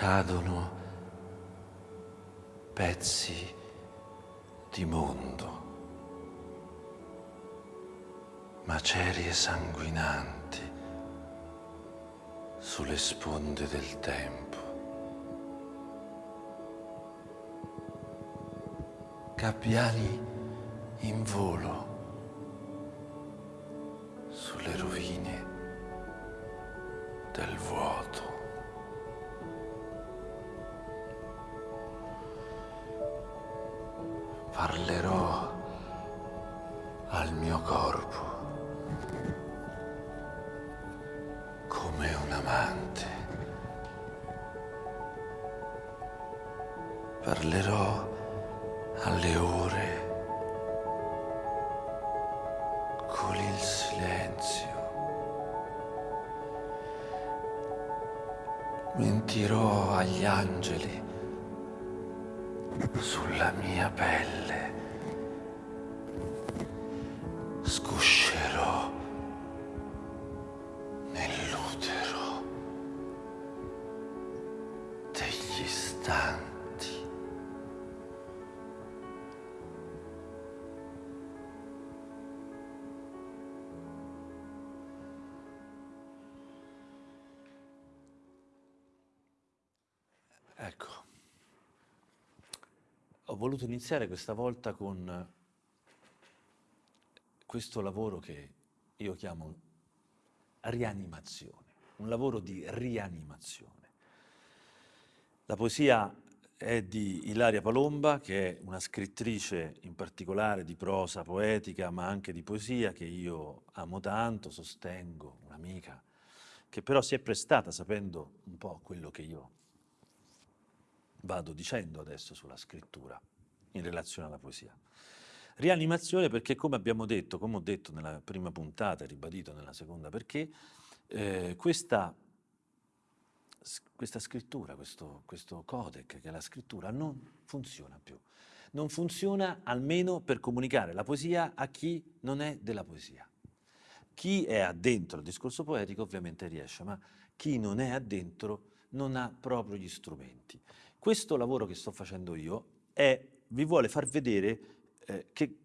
cadono pezzi di mondo, macerie sanguinanti sulle sponde del tempo. Gabbiani in volo alle ore con il silenzio. Mentirò agli angeli sulla mia pelle. Scuscerò nell'utero degli istanti. Voluto iniziare questa volta con questo lavoro che io chiamo rianimazione, un lavoro di rianimazione. La poesia è di Ilaria Palomba, che è una scrittrice in particolare di prosa poetica, ma anche di poesia, che io amo tanto, sostengo, un'amica, che però si è prestata, sapendo un po' quello che io vado dicendo adesso sulla scrittura in relazione alla poesia. Rianimazione perché, come abbiamo detto, come ho detto nella prima puntata e ribadito nella seconda, perché eh, questa, questa, scrittura, questo, questo codec che è la scrittura, non funziona più. Non funziona almeno per comunicare la poesia a chi non è della poesia. Chi è addentro al discorso poetico ovviamente riesce, ma chi non è addentro non ha proprio gli strumenti. Questo lavoro che sto facendo io è, vi vuole far vedere eh, che,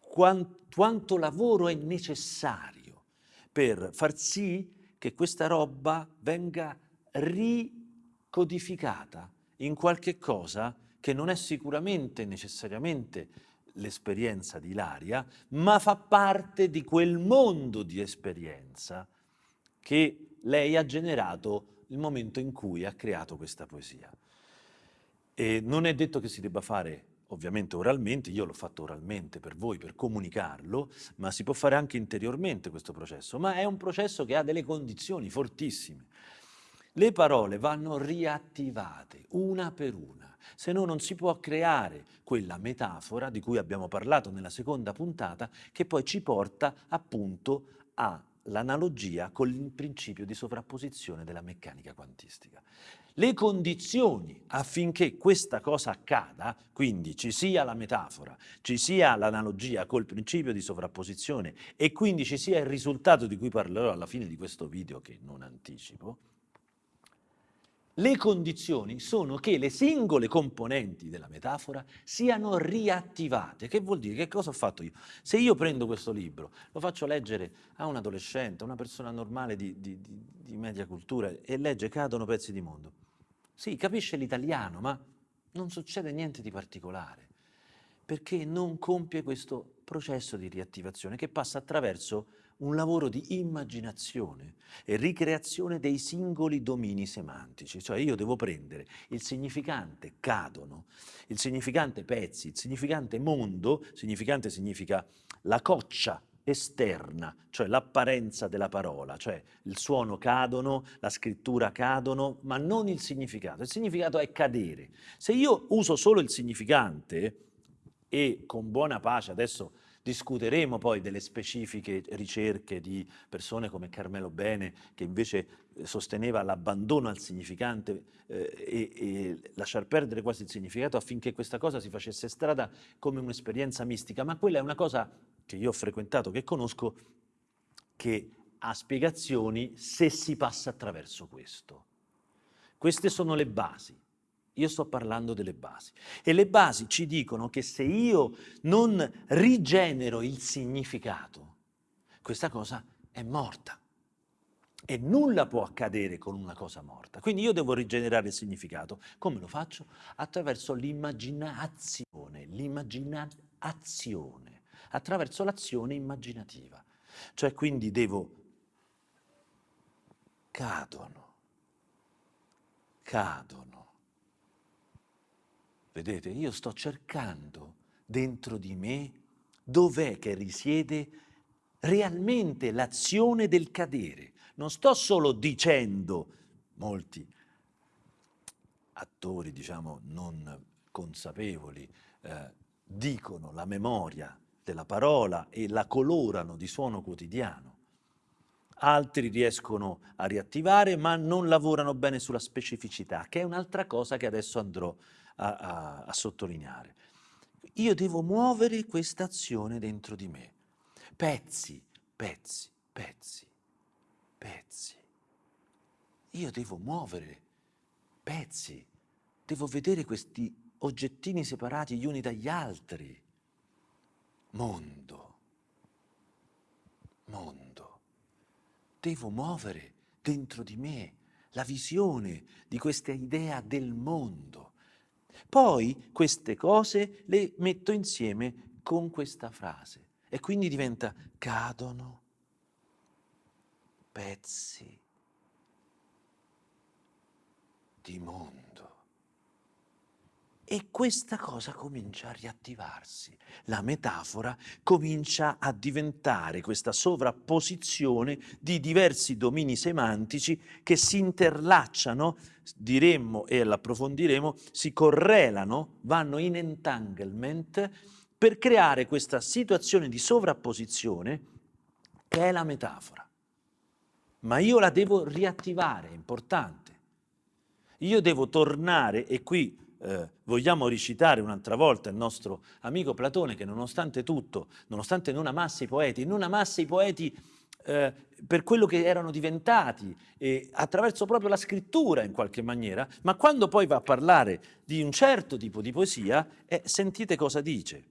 quant, quanto lavoro è necessario per far sì che questa roba venga ricodificata in qualche cosa che non è sicuramente necessariamente l'esperienza di Ilaria, ma fa parte di quel mondo di esperienza che lei ha generato il momento in cui ha creato questa poesia. E non è detto che si debba fare ovviamente oralmente, io l'ho fatto oralmente per voi, per comunicarlo, ma si può fare anche interiormente questo processo, ma è un processo che ha delle condizioni fortissime. Le parole vanno riattivate una per una, se no non si può creare quella metafora di cui abbiamo parlato nella seconda puntata che poi ci porta appunto all'analogia con il principio di sovrapposizione della meccanica quantistica. Le condizioni affinché questa cosa accada, quindi ci sia la metafora, ci sia l'analogia col principio di sovrapposizione e quindi ci sia il risultato di cui parlerò alla fine di questo video che non anticipo, le condizioni sono che le singole componenti della metafora siano riattivate. Che vuol dire? Che cosa ho fatto io? Se io prendo questo libro, lo faccio leggere a un adolescente, a una persona normale di, di, di, di media cultura e legge Cadono pezzi di mondo, sì, capisce l'italiano, ma non succede niente di particolare, perché non compie questo processo di riattivazione che passa attraverso un lavoro di immaginazione e ricreazione dei singoli domini semantici, cioè io devo prendere il significante cadono, il significante pezzi, il significante mondo, significante significa la coccia esterna, cioè l'apparenza della parola, cioè il suono cadono, la scrittura cadono, ma non il significato. Il significato è cadere. Se io uso solo il significante e con buona pace adesso discuteremo poi delle specifiche ricerche di persone come Carmelo Bene che invece eh, sosteneva l'abbandono al significante eh, e, e lasciar perdere quasi il significato affinché questa cosa si facesse strada come un'esperienza mistica, ma quella è una cosa che io ho frequentato, che conosco, che ha spiegazioni se si passa attraverso questo. Queste sono le basi. Io sto parlando delle basi. E le basi ci dicono che se io non rigenero il significato, questa cosa è morta. E nulla può accadere con una cosa morta. Quindi io devo rigenerare il significato. Come lo faccio? Attraverso l'immaginazione, l'immaginazione, attraverso l'azione immaginativa. Cioè quindi devo... cadono, cadono. Vedete, io sto cercando dentro di me dov'è che risiede realmente l'azione del cadere non sto solo dicendo, molti attori diciamo non consapevoli eh, dicono la memoria della parola e la colorano di suono quotidiano. Altri riescono a riattivare ma non lavorano bene sulla specificità, che è un'altra cosa che adesso andrò a, a, a sottolineare. Io devo muovere questa azione dentro di me, pezzi, pezzi, pezzi pezzi. Io devo muovere pezzi, devo vedere questi oggettini separati gli uni dagli altri. Mondo, mondo. Devo muovere dentro di me la visione di questa idea del mondo. Poi queste cose le metto insieme con questa frase e quindi diventa cadono pezzi di mondo. E questa cosa comincia a riattivarsi. La metafora comincia a diventare questa sovrapposizione di diversi domini semantici che si interlacciano, diremmo e l'approfondiremo, si correlano, vanno in entanglement per creare questa situazione di sovrapposizione che è la metafora ma io la devo riattivare, è importante. Io devo tornare, e qui eh, vogliamo recitare un'altra volta il nostro amico Platone che nonostante tutto, nonostante non amasse i poeti, non amasse i poeti eh, per quello che erano diventati, e attraverso proprio la scrittura in qualche maniera, ma quando poi va a parlare di un certo tipo di poesia, eh, sentite cosa dice.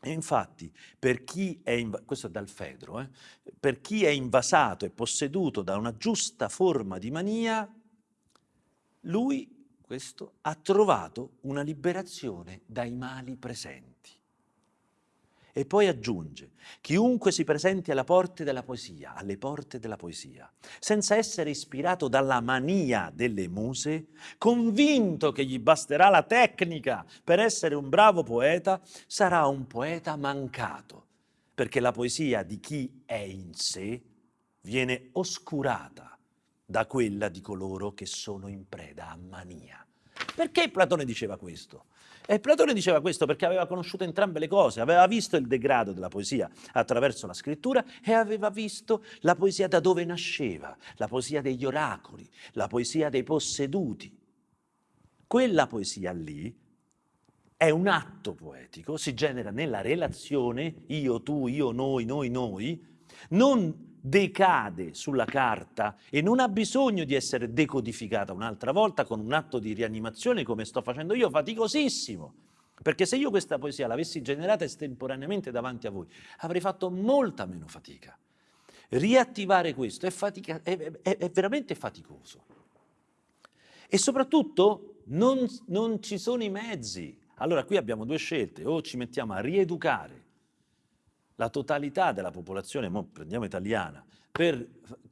E infatti, per chi è, questo è dal Fedro, eh, per chi è invasato e posseduto da una giusta forma di mania, lui, questo, ha trovato una liberazione dai mali presenti. E poi aggiunge, chiunque si presenti alle porte della poesia, alle porte della poesia, senza essere ispirato dalla mania delle muse, convinto che gli basterà la tecnica per essere un bravo poeta, sarà un poeta mancato, perché la poesia di chi è in sé viene oscurata da quella di coloro che sono in preda a mania. Perché Platone diceva questo? E Platone diceva questo perché aveva conosciuto entrambe le cose, aveva visto il degrado della poesia attraverso la scrittura e aveva visto la poesia da dove nasceva, la poesia degli oracoli, la poesia dei posseduti. Quella poesia lì è un atto poetico, si genera nella relazione io, tu, io, noi, noi, noi, non decade sulla carta e non ha bisogno di essere decodificata un'altra volta con un atto di rianimazione come sto facendo io, faticosissimo. Perché se io questa poesia l'avessi generata estemporaneamente davanti a voi, avrei fatto molta meno fatica. Riattivare questo è, fatica, è, è, è veramente faticoso. E soprattutto non, non ci sono i mezzi. Allora qui abbiamo due scelte, o ci mettiamo a rieducare la totalità della popolazione, prendiamo italiana, per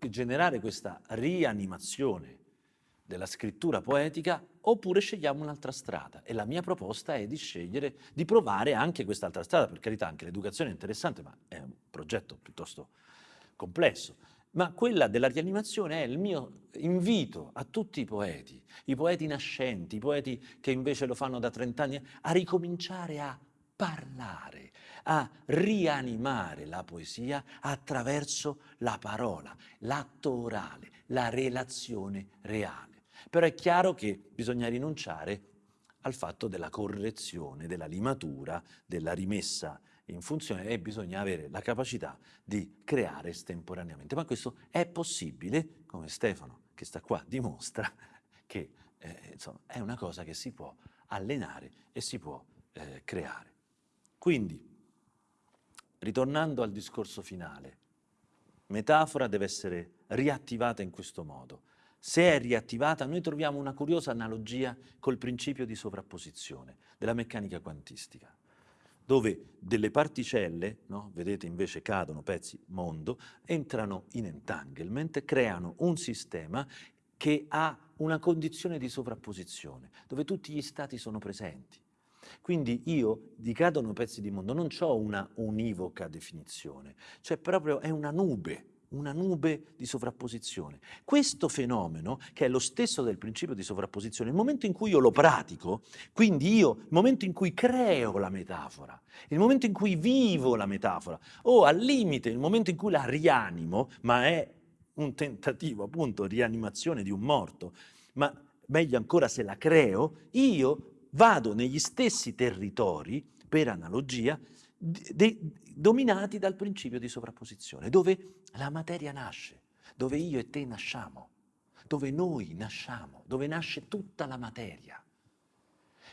generare questa rianimazione della scrittura poetica, oppure scegliamo un'altra strada. E la mia proposta è di scegliere, di provare anche quest'altra strada, per carità anche l'educazione è interessante, ma è un progetto piuttosto complesso. Ma quella della rianimazione è il mio invito a tutti i poeti, i poeti nascenti, i poeti che invece lo fanno da 30 anni, a ricominciare a parlare, a rianimare la poesia attraverso la parola, l'atto orale, la relazione reale. Però è chiaro che bisogna rinunciare al fatto della correzione, della limatura, della rimessa in funzione e bisogna avere la capacità di creare estemporaneamente. Ma questo è possibile, come Stefano che sta qua dimostra, che eh, insomma, è una cosa che si può allenare e si può eh, creare. Quindi, ritornando al discorso finale, metafora deve essere riattivata in questo modo. Se è riattivata, noi troviamo una curiosa analogia col principio di sovrapposizione della meccanica quantistica, dove delle particelle, no, vedete invece cadono pezzi mondo, entrano in entanglement, creano un sistema che ha una condizione di sovrapposizione, dove tutti gli stati sono presenti. Quindi io di cadono pezzi di mondo non ho una univoca definizione, cioè proprio è una nube, una nube di sovrapposizione. Questo fenomeno, che è lo stesso del principio di sovrapposizione, il momento in cui io lo pratico, quindi io, il momento in cui creo la metafora, il momento in cui vivo la metafora, o al limite il momento in cui la rianimo, ma è un tentativo appunto rianimazione di un morto, ma meglio ancora se la creo, io vado negli stessi territori, per analogia, dominati dal principio di sovrapposizione, dove la materia nasce, dove io e te nasciamo, dove noi nasciamo, dove nasce tutta la materia.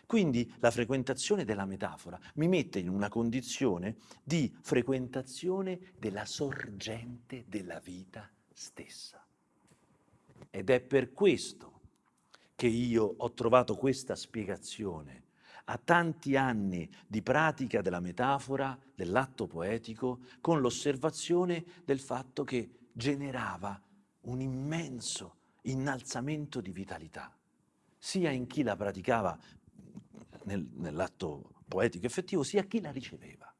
Quindi la frequentazione della metafora mi mette in una condizione di frequentazione della sorgente della vita stessa. Ed è per questo che io ho trovato questa spiegazione a tanti anni di pratica della metafora, dell'atto poetico, con l'osservazione del fatto che generava un immenso innalzamento di vitalità, sia in chi la praticava nel, nell'atto poetico effettivo, sia chi la riceveva.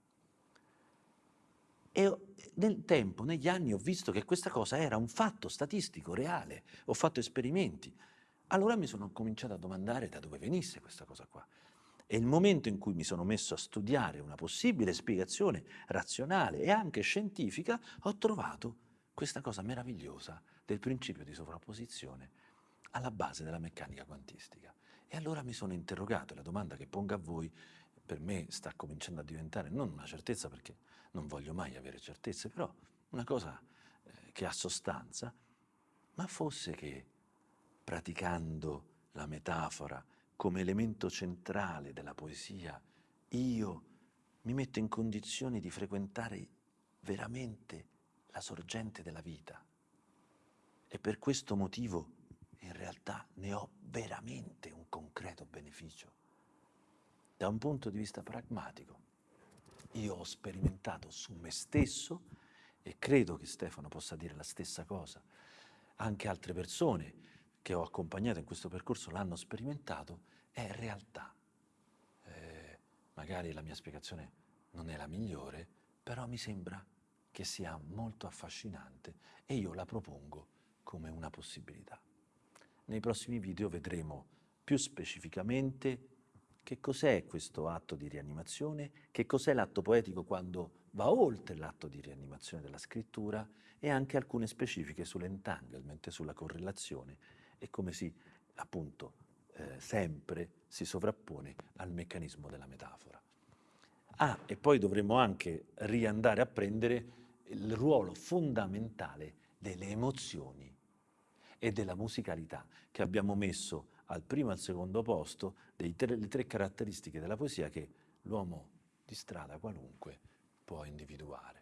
E nel tempo, negli anni, ho visto che questa cosa era un fatto statistico, reale. Ho fatto esperimenti. Allora mi sono cominciato a domandare da dove venisse questa cosa qua. E il momento in cui mi sono messo a studiare una possibile spiegazione razionale e anche scientifica, ho trovato questa cosa meravigliosa del principio di sovrapposizione alla base della meccanica quantistica. E allora mi sono interrogato, e la domanda che pongo a voi per me sta cominciando a diventare non una certezza perché non voglio mai avere certezze, però una cosa eh, che ha sostanza, ma fosse che praticando la metafora come elemento centrale della poesia, io mi metto in condizioni di frequentare veramente la sorgente della vita. E per questo motivo in realtà ne ho veramente un concreto beneficio. Da un punto di vista pragmatico, io ho sperimentato su me stesso, e credo che Stefano possa dire la stessa cosa, anche altre persone che ho accompagnato in questo percorso l'hanno sperimentato, è realtà. Eh, magari la mia spiegazione non è la migliore, però mi sembra che sia molto affascinante e io la propongo come una possibilità. Nei prossimi video vedremo più specificamente che cos'è questo atto di rianimazione, che cos'è l'atto poetico quando va oltre l'atto di rianimazione della scrittura e anche alcune specifiche sull'entanglement, sulla correlazione e come si, appunto, eh, sempre si sovrappone al meccanismo della metafora. Ah, e poi dovremmo anche riandare a prendere il ruolo fondamentale delle emozioni e della musicalità che abbiamo messo al primo e al secondo posto delle tre caratteristiche della poesia che l'uomo di strada qualunque può individuare.